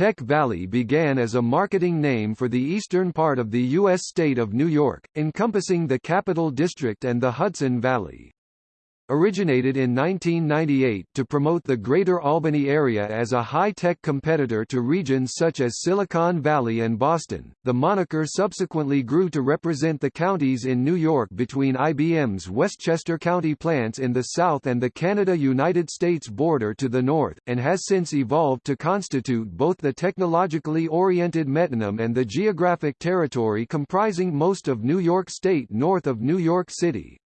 Tech Valley began as a marketing name for the eastern part of the U.S. state of New York, encompassing the Capital District and the Hudson Valley originated in 1998 to promote the Greater Albany area as a high-tech competitor to regions such as Silicon Valley and Boston. The moniker subsequently grew to represent the counties in New York between IBM's Westchester County plants in the south and the Canada-United States border to the north, and has since evolved to constitute both the technologically oriented metonym and the geographic territory comprising most of New York State north of New York City.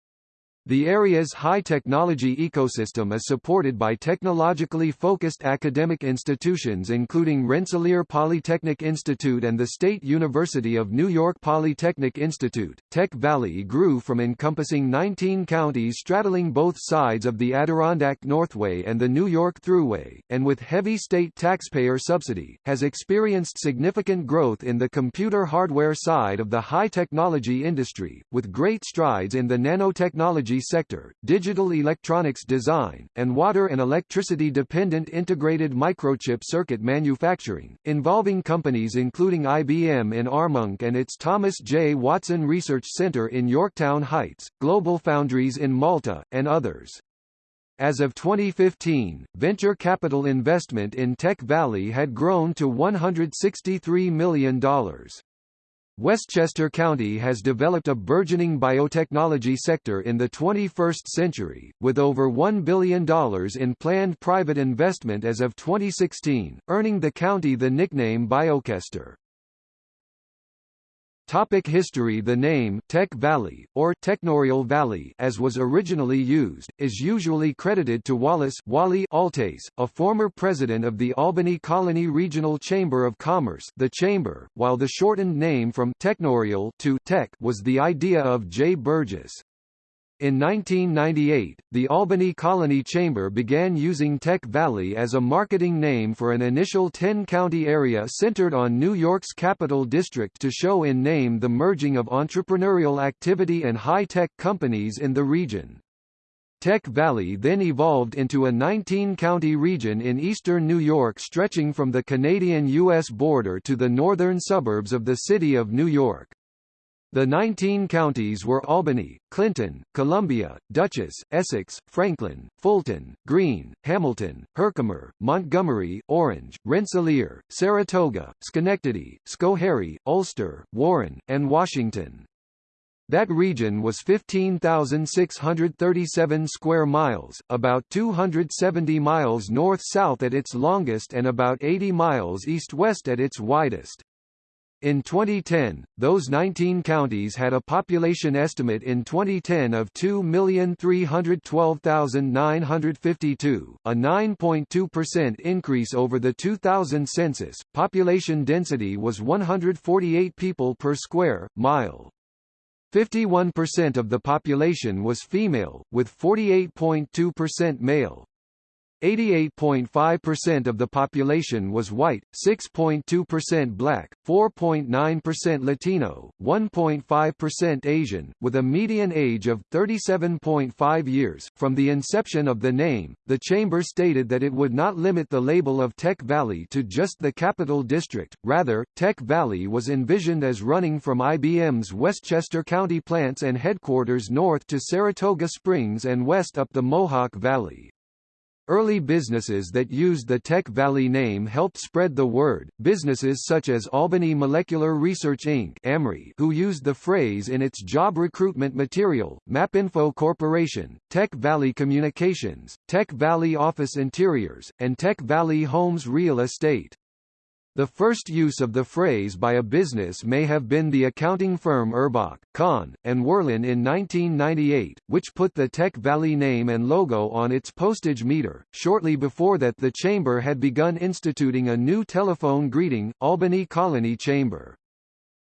The area's high-technology ecosystem is supported by technologically focused academic institutions including Rensselaer Polytechnic Institute and the State University of New York Polytechnic Institute. Tech Valley grew from encompassing 19 counties straddling both sides of the Adirondack Northway and the New York Thruway, and with heavy state taxpayer subsidy, has experienced significant growth in the computer hardware side of the high-technology industry, with great strides in the nanotechnology energy sector, digital electronics design, and water and electricity-dependent integrated microchip circuit manufacturing, involving companies including IBM in Armonk and its Thomas J. Watson Research Center in Yorktown Heights, Global Foundries in Malta, and others. As of 2015, venture capital investment in Tech Valley had grown to $163 million. Westchester County has developed a burgeoning biotechnology sector in the 21st century, with over $1 billion in planned private investment as of 2016, earning the county the nickname Biochester. Topic history The name Tech Valley, or Techneurial Valley as was originally used, is usually credited to Wallace Wally Althaus, a former president of the Albany Colonie Regional Chamber of Commerce the Chamber, while the shortened name from Techneurial to Tech was the idea of J. Burgess. In 1998, the Albany Colonie Chamber began using Tech Valley as a marketing name for an initial 10-county area centered on New York's Capital District to show in name the merging of entrepreneurial activity and high-tech companies in the region. Tech Valley then evolved into a 19-county region in eastern New York stretching from the Canadian-U.S. border to the northern suburbs of the city of New York. The 19 counties were Albany, Clinton, Columbia, Dutchess, Essex, Franklin, Fulton, Greene, Hamilton, Herkimer, Montgomery, Orange, Rensselaer, Saratoga, Schenectady, Schoharie, Ulster, Warren, and Washington. That region was 15,637 square miles, about 270 miles north-south at its longest and about 80 miles east-west at its widest. In 2010, those 19 counties had a population estimate in 2010 of 2,312,952, a 9.2% increase over the 2000 census. Population density was 148 people per square mile. 51% of the population was female, with 48.2% male. 88.5% of the population was white, 6.2% black, 4.9% Latino, 1.5% Asian, with a median age of 37.5 years. From the inception of the name, the Chamber stated that it would not limit the label of Tech Valley to just the Capital District, rather, Tech Valley was envisioned as running from IBM's Westchester County plants and headquarters north to Saratoga Springs and west up the Mohawk Valley. Early businesses that used the Tech Valley name helped spread the word, businesses such as Albany Molecular Research Inc. who used the phrase in its job recruitment material, MapInfo Corporation, Tech Valley Communications, Tech Valley Office Interiors, and Tech Valley Homes Real Estate. The first use of the phrase by a business may have been the accounting firm Urbach, Kahn, and Werlein in 1998, which put the Tech Valley name and logo on its postage meter. Shortly before that the chamber had begun instituting a new telephone greeting, Albany Colonie Chamber.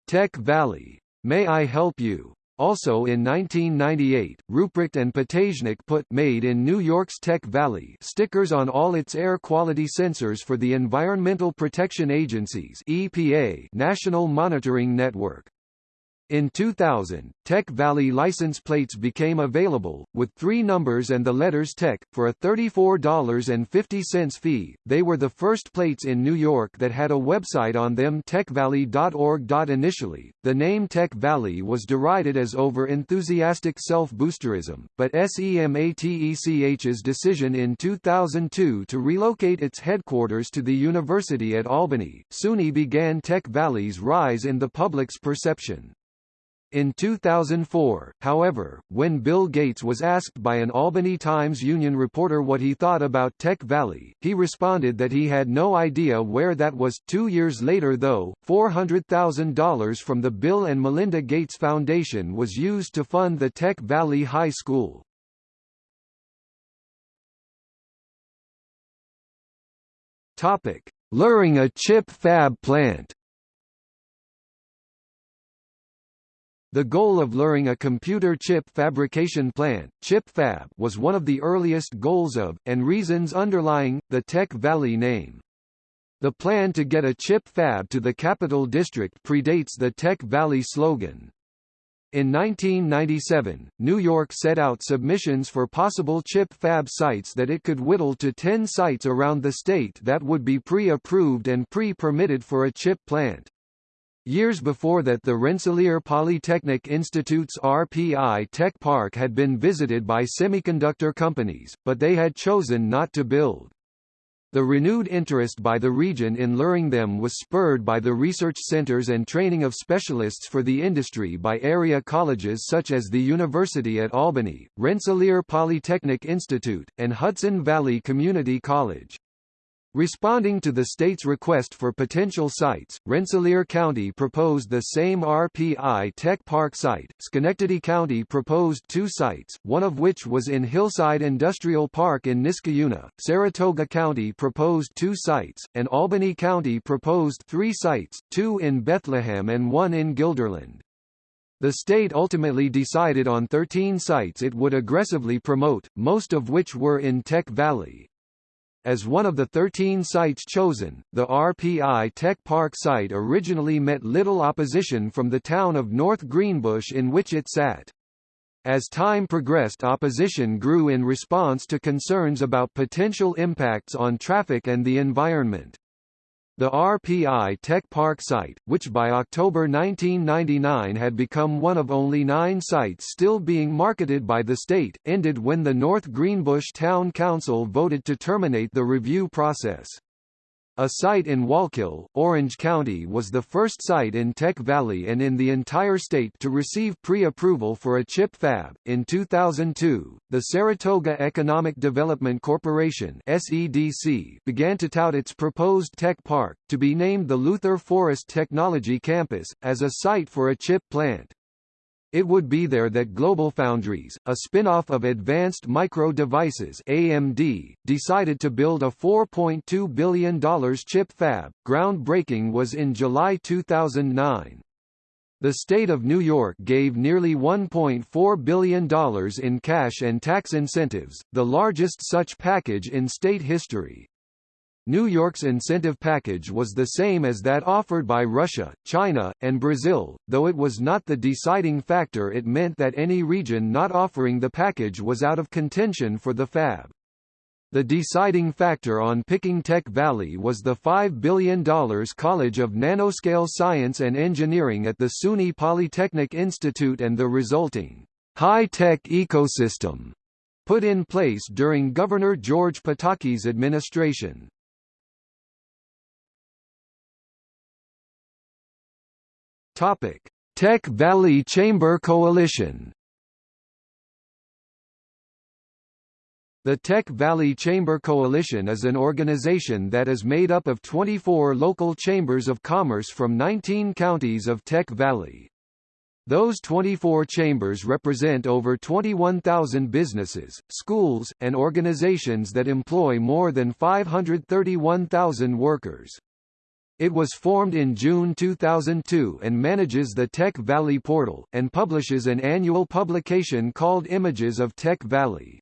Tech Valley. May I help you? Also in 1998, Rupprecht and Patashnick put made in New York's Tech Valley stickers on all its air quality sensors for the Environmental Protection Agency's EPA National Monitoring Network. In 2000, Tech Valley license plates became available, with three numbers and the letters Tech, for a $34.50 fee. They were the first plates in New York that had a website on them techvalley.org. Initially, the name Tech Valley was derided as over-enthusiastic self-boosterism, but SEMATECH's decision in 2002 to relocate its headquarters to the University at Albany, SUNY began Tech Valley's rise in the public's perception. In 2004, however, when Bill Gates was asked by an Albany Times Union reporter what he thought about Tech Valley, he responded that he had no idea where that was. Two years later though, $400,000 from the Bill and Melinda Gates Foundation was used to fund the Tech Valley High School. Luring a chip fab plant The goal of luring a computer chip fabrication plant, chip fab, was one of the earliest goals of, and reasons underlying, the Tech Valley name. The plan to get a chip fab to the Capital District predates the Tech Valley slogan. In 1997, New York set out submissions for possible chip fab sites that it could whittle to 10 sites around the state that would be pre-approved and pre-permitted for a chip plant. Years before that the Rensselaer Polytechnic Institute's RPI Tech Park had been visited by semiconductor companies, but they had chosen not to build. The renewed interest by the region in luring them was spurred by the research centers and training of specialists for the industry by area colleges such as the University at Albany, Rensselaer Polytechnic Institute, and Hudson Valley Community College. Responding to the state's request for potential sites, Rensselaer County proposed the same RPI Tech Park site, Schenectady County proposed two sites, one of which was in Hillside Industrial Park in Niskayuna, Saratoga County proposed two sites, and Albany County proposed three sites, two in Bethlehem and one in Guilderland. The state ultimately decided on 13 sites it would aggressively promote, most of which were in Tech Valley. As one of the 13 sites chosen, the RPI Tech Park site originally met little opposition from the town of North Greenbush in which it sat. As time progressed opposition grew in response to concerns about potential impacts on traffic and the environment. The RPI Tech Park site, which by October 1999 had become one of only nine sites still being marketed by the state, ended when the North Greenbush Town Council voted to terminate the review process. A site in Wallkill, Orange County was the first site in Tech Valley and in the entire state to receive pre-approval for a chip fab. In 2002, the Saratoga Economic Development Corporation (SEDC) began to tout its proposed tech park, to be named the Luther Forest Technology Campus, as a site for a chip plant. It would be there that GlobalFoundries, a spin-off of Advanced Micro Devices AMD, decided to build a $4.2 billion chip fab. Groundbreaking was in July 2009. The state of New York gave nearly $1.4 billion in cash and tax incentives, the largest such package in state history. New York's incentive package was the same as that offered by Russia, China, and Brazil, though it was not the deciding factor it meant that any region not offering the package was out of contention for the fab. The deciding factor on picking Tech Valley was the $5 billion College of Nanoscale Science and Engineering at the SUNY Polytechnic Institute and the resulting high-tech ecosystem put in place during Governor George Pataki's administration. Topic: Tech Valley Chamber Coalition. The Tech Valley Chamber Coalition is an organization that is made up of 24 local chambers of commerce from 19 counties of Tech Valley. Those 24 chambers represent over 21,000 businesses, schools, and organizations that employ more than 531,000 workers. It was formed in June 2002 and manages the Tech Valley portal, and publishes an annual publication called Images of Tech Valley.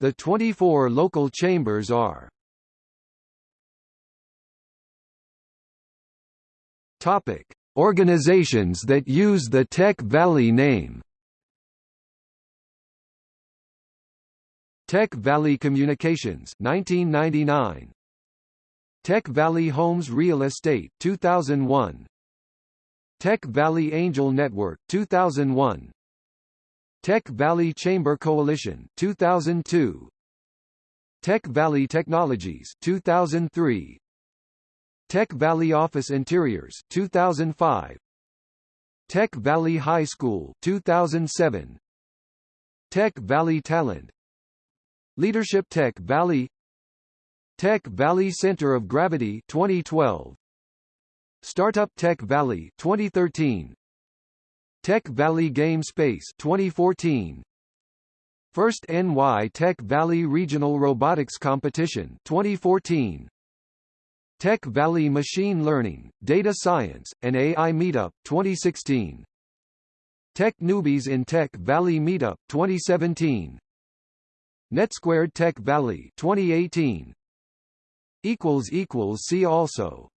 The 24 local chambers are Topic. Organizations that use the Tech Valley name Tech Valley Communications 1999 Tech Valley Homes Real Estate 2001 Tech Valley Angel Network 2001 Tech Valley Chamber Coalition 2002 Tech Valley Technologies 2003 Tech Valley Office Interiors 2005 Tech Valley High School 2007 Tech Valley Talent. Leadership Tech Valley Tech Valley Center of Gravity 2012 Startup Tech Valley 2013 Tech Valley Game Space 2014 First NY Tech Valley Regional Robotics Competition 2014 Tech Valley Machine Learning, Data Science, and AI Meetup 2016 Tech Newbies in Tech Valley Meetup 2017 NetSquared Tech Valley 2018 equals equals see also